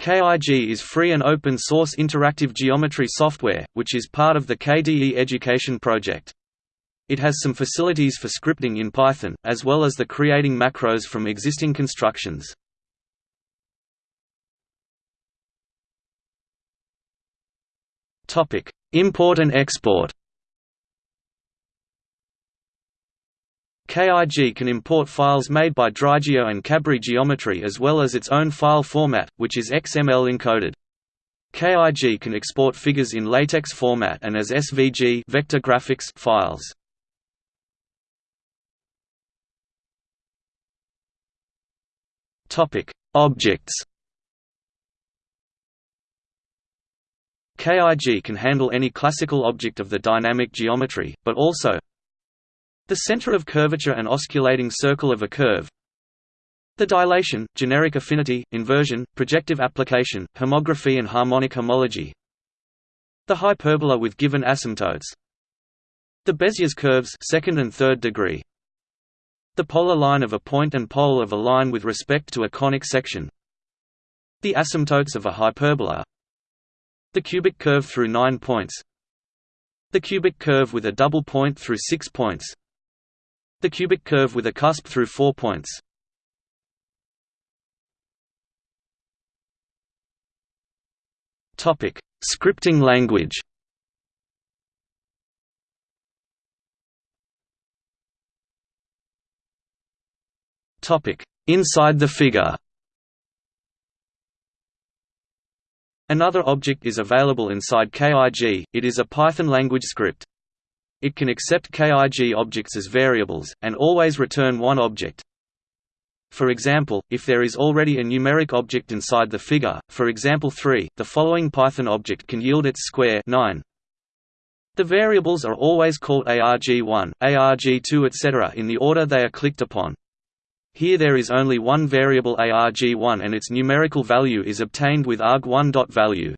KIG is free and open source interactive geometry software, which is part of the KDE Education project. It has some facilities for scripting in Python, as well as the creating macros from existing constructions. Import and export KIG can import files made by DrGeo and Cabri Geometry as well as its own file format, which is XML encoded. KIG can export figures in LaTeX format and as SVG vector graphics files. Topic: Objects. KIG can handle any classical object of the dynamic geometry, but also the center of curvature and osculating circle of a curve. The dilation, generic affinity, inversion, projective application, homography and harmonic homology. The hyperbola with given asymptotes. The Bézier's curves second and third degree. The polar line of a point and pole of a line with respect to a conic section. The asymptotes of a hyperbola. The cubic curve through 9 points. The cubic curve with a double point through 6 points. The cubic curve with a cusp through four points. Topic: Scripting language. Topic: Inside the figure. Another object is available inside KIG, it is a Python language script. It can accept KIG objects as variables, and always return one object. For example, if there is already a numeric object inside the figure, for example 3, the following Python object can yield its square 9. The variables are always called arg1, arg2 etc. in the order they are clicked upon. Here there is only one variable arg1 and its numerical value is obtained with arg1.value.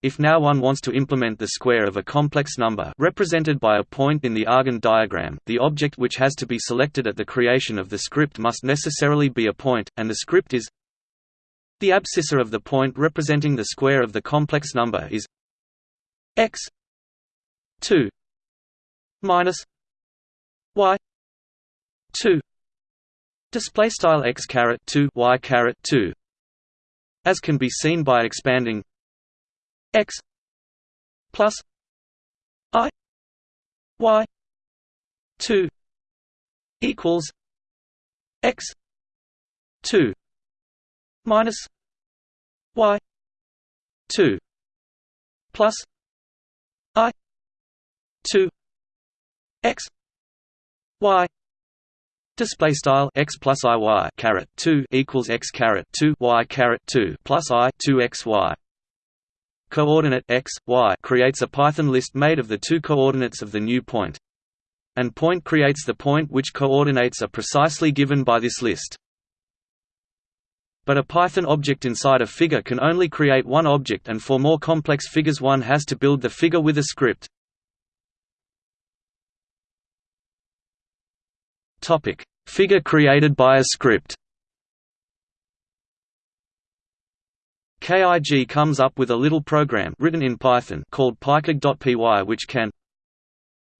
If now one wants to implement the square of a complex number represented by a point in the Argand diagram, the object which has to be selected at the creation of the script must necessarily be a point, and the script is the abscissa of the point representing the square of the complex number is x 2 minus y 2 display style x caret 2 y caret 2 as can be seen by expanding x plus i y 2 equals x 2 minus y 2 plus i 2 x y Display style x plus i y caret two equals x caret two y caret two plus i two x y coordinate x, y creates a Python list made of the two coordinates of the new point. And point creates the point which coordinates are precisely given by this list. But a Python object inside a figure can only create one object and for more complex figures one has to build the figure with a script. Figure created by a script KIG comes up with a little program written in Python called pykig.py which can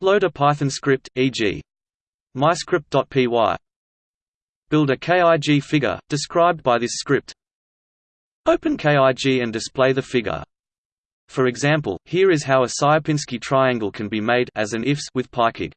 load a Python script, e.g. myscript.py build a KIG figure, described by this script open KIG and display the figure. For example, here is how a Sierpinski triangle can be made as an ifs with pykig.